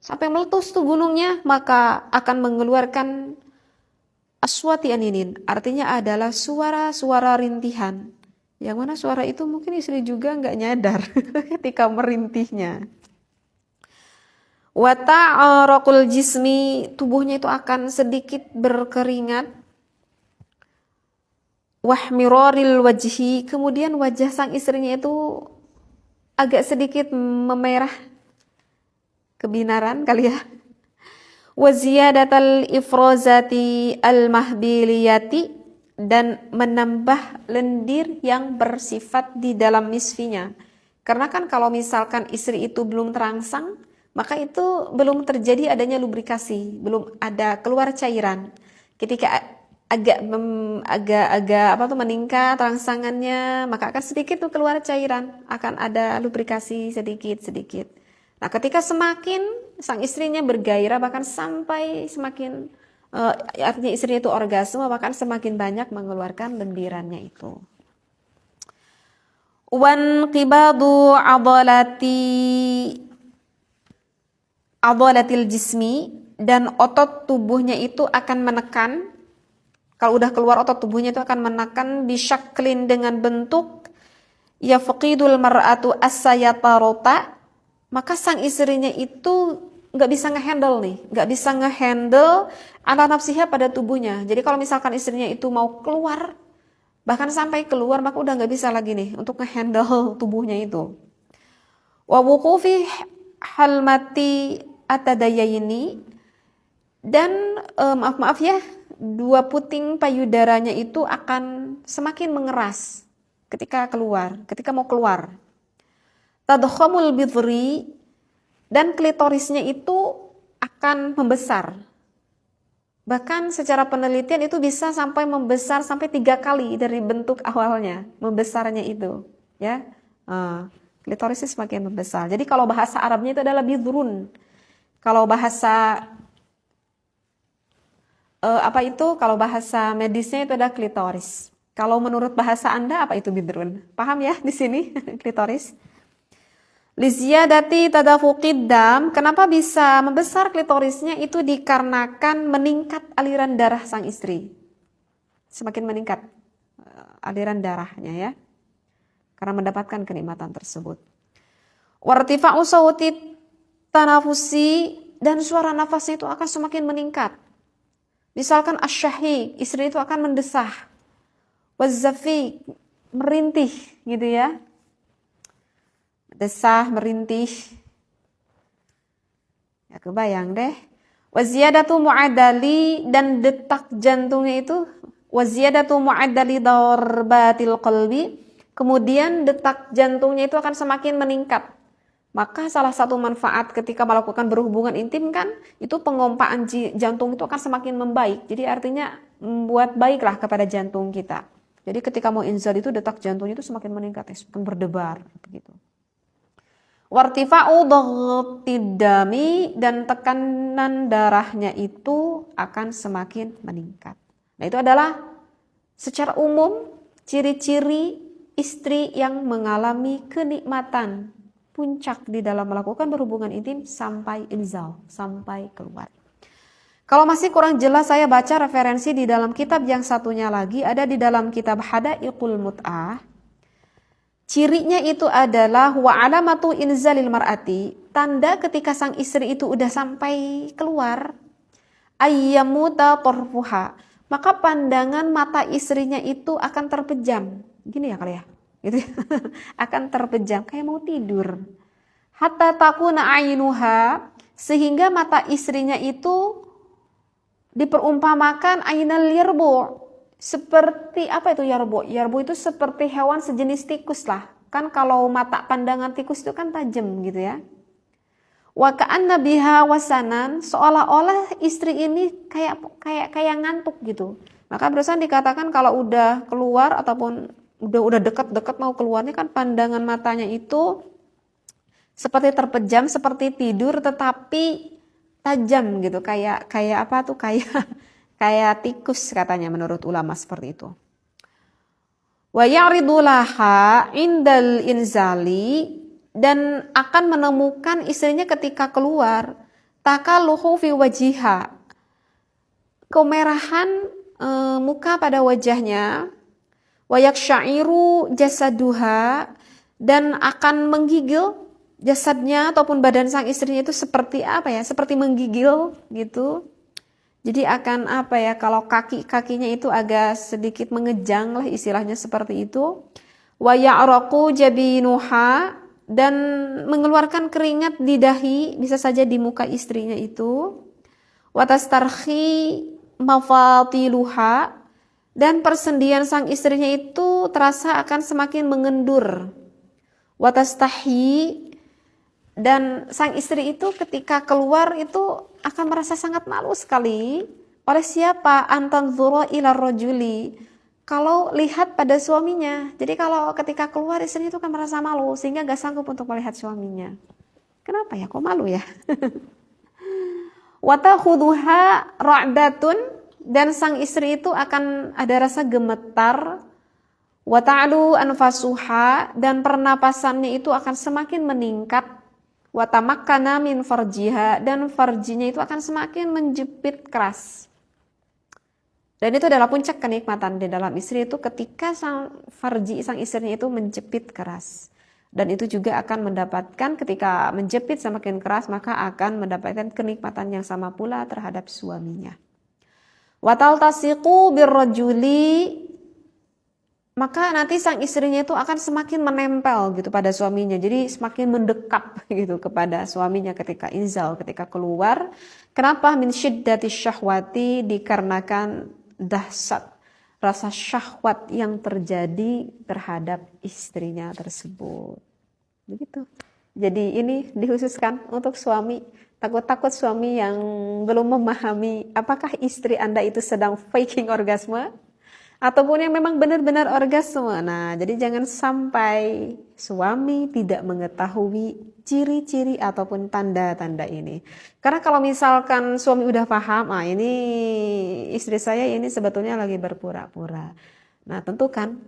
sampai meletus tuh gunungnya, maka akan mengeluarkan aswati aninin. Artinya adalah suara-suara rintihan. Yang mana suara itu mungkin istri juga nggak nyadar ketika merintihnya. Wata'arakul jismi, tubuhnya itu akan sedikit berkeringat. Wahmiroril wajhi, kemudian wajah sang istrinya itu agak sedikit memerah kebinaran kali ya waziyadatal ifrozati al-mahbiliyati dan menambah lendir yang bersifat di dalam misfinya. Karena kan kalau misalkan istri itu belum terangsang, maka itu belum terjadi adanya lubrikasi, belum ada keluar cairan. Ketika agak agak agak apa tuh meningkat rangsangannya, maka akan sedikit tuh keluar cairan, akan ada lubrikasi sedikit sedikit. Nah, ketika semakin sang istrinya bergairah bahkan sampai semakin uh, artinya istrinya itu orgasme bahkan semakin banyak mengeluarkan lendirannya itu. Wan qibadu adalati adalatil jismi dan otot tubuhnya itu akan menekan kalau udah keluar otot tubuhnya itu akan menekan bisyaklin dengan bentuk ya faqidul mar'atu as-sayatarota maka sang istrinya itu nggak bisa ngehandle nih, nggak bisa ngehandle anak nafsiha pada tubuhnya. Jadi kalau misalkan istrinya itu mau keluar, bahkan sampai keluar maka udah nggak bisa lagi nih untuk ngehandle tubuhnya itu. Wawukufi halmati atadayaini dan e, maaf maaf ya dua puting payudaranya itu akan semakin mengeras ketika keluar, ketika mau keluar tadkhamul bidri dan klitorisnya itu akan membesar. Bahkan secara penelitian itu bisa sampai membesar sampai tiga kali dari bentuk awalnya, membesarnya itu, ya. Uh, klitorisnya semakin membesar. Jadi kalau bahasa Arabnya itu adalah bidrun. Kalau bahasa uh, apa itu? Kalau bahasa medisnya itu adalah klitoris. Kalau menurut bahasa Anda apa itu bidrun? Paham ya di sini klitoris? Liziyadati tadafuqid dam, kenapa bisa membesar klitorisnya itu dikarenakan meningkat aliran darah sang istri. Semakin meningkat eh, aliran darahnya ya. Karena mendapatkan kenikmatan tersebut. Wartifa'u sawti tanafusi dan suara nafasnya itu akan semakin meningkat. Misalkan asyahi, istri itu akan mendesah. Wazzafi, merintih gitu ya desah, merintih. Ya kebayang deh. Waziyadatu mu'adali dan detak jantungnya itu waziyadatu mu'adali darbatil qalbi. Kemudian detak jantungnya itu akan semakin meningkat. Maka salah satu manfaat ketika melakukan berhubungan intim kan itu pengompaan jantung itu akan semakin membaik. Jadi artinya membuat baiklah kepada jantung kita. Jadi ketika mau inzal itu detak jantungnya itu semakin meningkat, ya, semakin berdebar begitu. Wartifa'u dami dan tekanan darahnya itu akan semakin meningkat. Nah itu adalah secara umum ciri-ciri istri yang mengalami kenikmatan puncak di dalam melakukan berhubungan intim sampai inzal, sampai keluar. Kalau masih kurang jelas saya baca referensi di dalam kitab yang satunya lagi ada di dalam kitab Hadaiqul Mut'ah Cirinya itu adalah wa alamatu inzalil mar'ati, tanda ketika sang istri itu udah sampai keluar, ayyamuta torfuha, maka pandangan mata istrinya itu akan terpejam. Gini ya kali ya, gitu ya. akan terpejam kayak mau tidur. Hatta takuna ainuha, sehingga mata istrinya itu diperumpamakan ainal lirbu, seperti apa itu yarbo? Yarbo itu seperti hewan sejenis tikus lah. Kan kalau mata pandangan tikus itu kan tajam gitu ya. Wa ka'anna biha wasanan seolah-olah istri ini kayak kayak kayak ngantuk gitu. Maka berusaha dikatakan kalau udah keluar ataupun udah udah dekat-dekat mau keluarnya kan pandangan matanya itu seperti terpejam, seperti tidur tetapi tajam gitu kayak kayak apa tuh kayak kayak tikus katanya menurut ulama seperti itu. Wa ya'ridu laha indal inzali dan akan menemukan istrinya ketika keluar takaluhu fi wajiha. Kemerahan e, muka pada wajahnya wayak syairu jasaduha dan akan menggigil jasadnya ataupun badan sang istrinya itu seperti apa ya seperti menggigil gitu jadi akan apa ya kalau kaki kakinya itu agak sedikit mengejang lah istilahnya seperti itu wa ya'raqu jabinuha dan mengeluarkan keringat di dahi bisa saja di muka istrinya itu watastarhi mafatiluha dan persendian sang istrinya itu terasa akan semakin mengendur. Watastahi dan sang istri itu ketika keluar itu akan merasa sangat malu sekali. Oleh siapa? Antan zuro ila rojuli kalau lihat pada suaminya. Jadi kalau ketika keluar istri itu akan merasa malu sehingga gak sanggup untuk melihat suaminya. Kenapa ya? Kok malu ya? Wata khuduha ra'datun. Dan sang istri itu akan ada rasa gemetar. Wa ta'lu anfasuha. Dan pernapasannya itu akan semakin meningkat wa tamakkana min farjiha dan farjinya itu akan semakin menjepit keras dan itu adalah puncak kenikmatan di dalam istri itu ketika sang farji sang istrinya itu menjepit keras dan itu juga akan mendapatkan ketika menjepit semakin keras maka akan mendapatkan kenikmatan yang sama pula terhadap suaminya. Watal tasiku birrojuli maka nanti sang istrinya itu akan semakin menempel gitu pada suaminya. Jadi semakin mendekat gitu kepada suaminya ketika inzal, ketika keluar. Kenapa min syiddati syahwati dikarenakan dahsyat rasa syahwat yang terjadi terhadap istrinya tersebut. Begitu. Jadi ini dihususkan untuk suami Takut-takut suami yang belum memahami apakah istri Anda itu sedang faking orgasme ataupun yang memang benar-benar orgasme. Nah, jadi jangan sampai suami tidak mengetahui ciri-ciri ataupun tanda-tanda ini. Karena kalau misalkan suami udah paham, ah ini istri saya ini sebetulnya lagi berpura-pura. Nah, tentu kan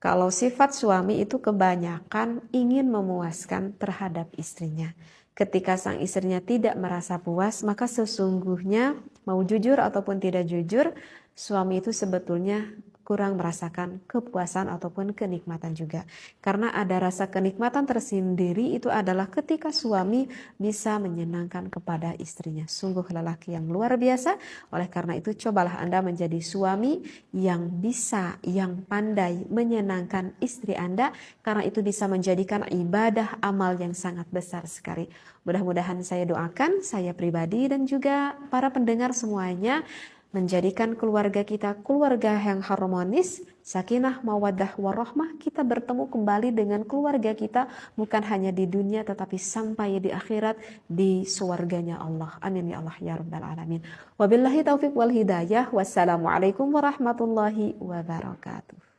kalau sifat suami itu kebanyakan ingin memuaskan terhadap istrinya. Ketika sang istrinya tidak merasa puas, maka sesungguhnya mau jujur ataupun tidak jujur, suami itu sebetulnya kurang merasakan kepuasan ataupun kenikmatan juga. Karena ada rasa kenikmatan tersendiri itu adalah ketika suami bisa menyenangkan kepada istrinya. Sungguh lelaki yang luar biasa. Oleh karena itu cobalah Anda menjadi suami yang bisa, yang pandai menyenangkan istri Anda. Karena itu bisa menjadikan ibadah amal yang sangat besar sekali. Mudah-mudahan saya doakan, saya pribadi dan juga para pendengar semuanya menjadikan keluarga kita keluarga yang harmonis, sakinah, mawadah, warahmah, kita bertemu kembali dengan keluarga kita bukan hanya di dunia tetapi sampai di akhirat di suarganya Allah. Amin ya Allah ya rabbal alamin. Wabillahi taufiq wal hidayah. Wassalamualaikum warahmatullahi wabarakatuh.